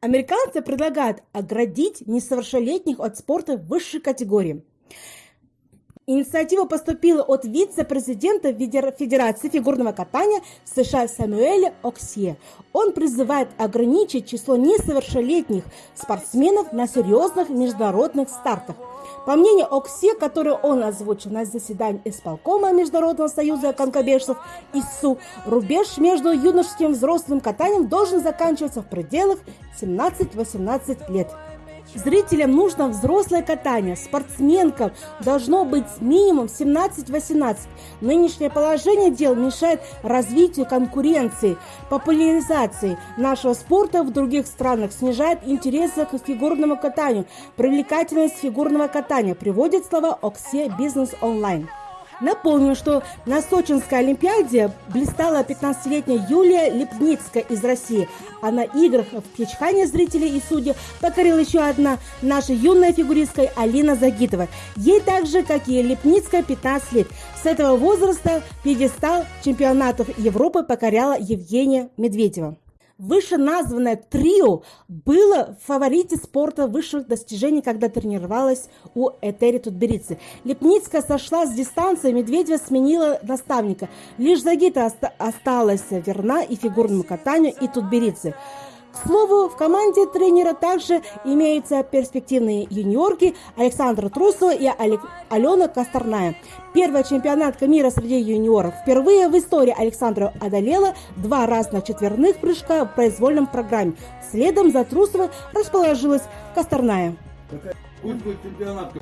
Американцы предлагают оградить несовершеннолетних от спорта высшей категории. Инициатива поступила от вице-президента Федерации фигурного катания США Самуэля Оксье. Он призывает ограничить число несовершеннолетних спортсменов на серьезных международных стартах. По мнению Оксе, которую он озвучил на заседании исполкома Международного союза конкобежцев ИСУ, рубеж между юношеским и взрослым катанием должен заканчиваться в пределах 17-18 лет. Зрителям нужно взрослое катание, спортсменкам должно быть минимум 17-18. Нынешнее положение дел мешает развитию конкуренции, популяризации нашего спорта в других странах, снижает интересы к фигурному катанию, привлекательность фигурного катания, приводит слова Оксе Бизнес Онлайн. Напомню, что на Сочинской Олимпиаде блистала 15-летняя Юлия Лепницкая из России, а на играх в Пьячхане зрителей и судей покорила еще одна наша юная фигуристка Алина Загитова. Ей так же, как и Лепницкая, 15 лет. С этого возраста пьедестал чемпионатов Европы покоряла Евгения Медведева. Вышеназванное трио было в фаворите спорта высших достижений, когда тренировалась у Этери Тутберицы. Лепницкая сошла с дистанции, Медведева сменила наставника. Лишь Загита осталась верна и фигурному катанию, и Тутберицы. К слову, в команде тренера также имеются перспективные юниорки Александра Трусова и Алена Косторная. Первый чемпионат мира среди юниоров. Впервые в истории Александра одолела два разных четверных прыжка в произвольном программе. Следом за Трусовой расположилась Косторная. Пусть будет чемпионат.